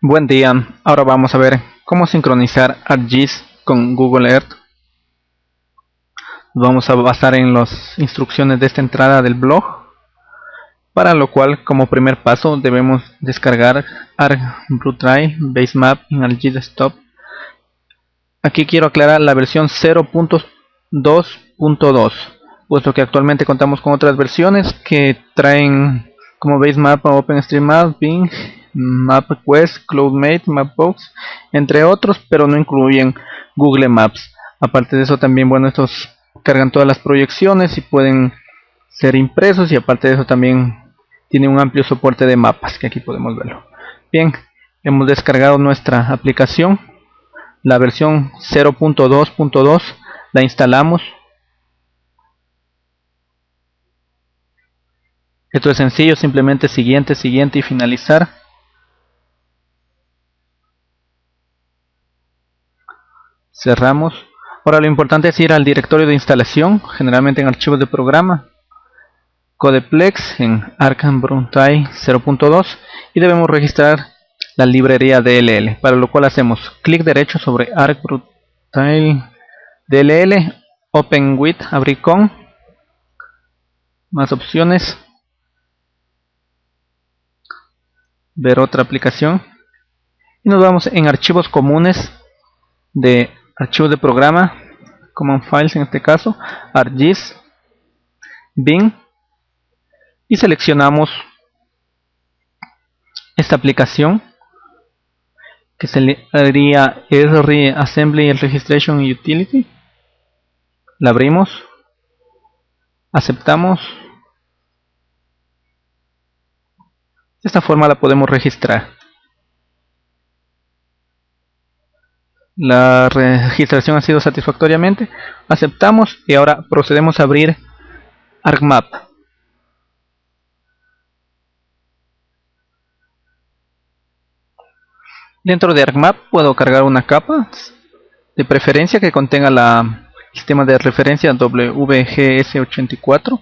Buen día, ahora vamos a ver cómo sincronizar ArcGIS con Google Earth. Vamos a basar en las instrucciones de esta entrada del blog, para lo cual como primer paso debemos descargar ArcBlueTrail Basemap en ArcGIS Desktop. Aquí quiero aclarar la versión 0.2.2, puesto que actualmente contamos con otras versiones que traen como Basemap OpenStreetMap, Bing MapQuest, CloudMate, Mapbox, entre otros, pero no incluyen Google Maps. Aparte de eso también, bueno, estos cargan todas las proyecciones y pueden ser impresos y aparte de eso también tiene un amplio soporte de mapas, que aquí podemos verlo. Bien, hemos descargado nuestra aplicación, la versión 0.2.2, la instalamos. Esto es sencillo, simplemente siguiente, siguiente y finalizar. Cerramos. Ahora lo importante es ir al directorio de instalación generalmente en archivos de programa. Codeplex en Arkham Bruntay 0.2 y debemos registrar la librería DLL para lo cual hacemos clic derecho sobre Arc DLL Open with abrir con. Más opciones. Ver otra aplicación. Y nos vamos en archivos comunes de archivo de programa, command files en este caso, ArcGIS, Bing y seleccionamos esta aplicación que sería R Assembly Registration Utility. La abrimos aceptamos. De esta forma la podemos registrar la registración ha sido satisfactoriamente aceptamos y ahora procedemos a abrir ArcMap. Dentro de ArcMap puedo cargar una capa de preferencia que contenga la sistema de referencia WGS84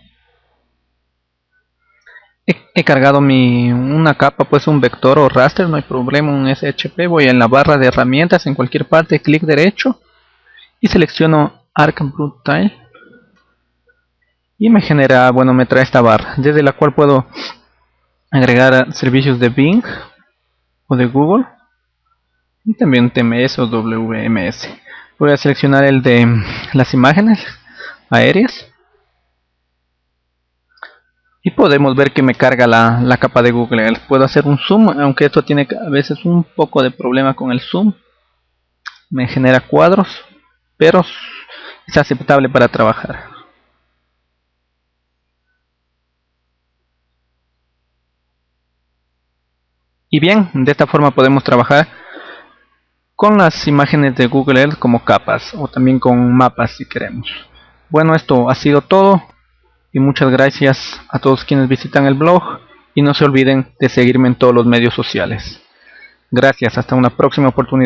he, cargado mi una capa pues un vector o raster no hay problema un SHP voy en la barra de herramientas en cualquier parte clic derecho y selecciono Arc Tile y me genera bueno me trae esta barra desde la cual puedo agregar servicios de Bing o de Google y también TMS o WMS voy a seleccionar el de las imágenes aéreas y podemos ver que me carga la, capa de Google. Puedo hacer un zoom aunque esto tiene a veces un poco de problema con el zoom. Me genera cuadros pero es aceptable para trabajar. Y bien de esta forma podemos trabajar con las imágenes de Google Earth como capas o también con mapas si queremos. Bueno esto ha sido todo y muchas gracias a todos quienes visitan el blog y no se olviden de seguirme en todos los medios sociales. Gracias, hasta una próxima oportunidad.